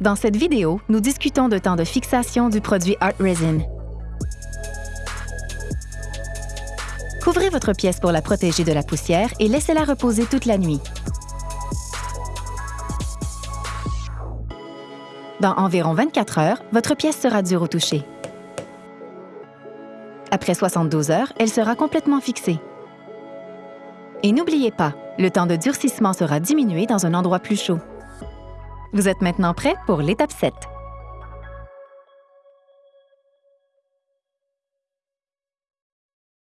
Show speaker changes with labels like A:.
A: Dans cette vidéo, nous discutons de temps de fixation du produit Art Resin. Couvrez votre pièce pour la protéger de la poussière et laissez-la reposer toute la nuit. Dans environ 24 heures, votre pièce sera dure au toucher. Après 72 heures, elle sera complètement fixée. Et n'oubliez pas, le temps de durcissement sera diminué dans un endroit plus chaud. Vous êtes maintenant prêt pour l'étape 7.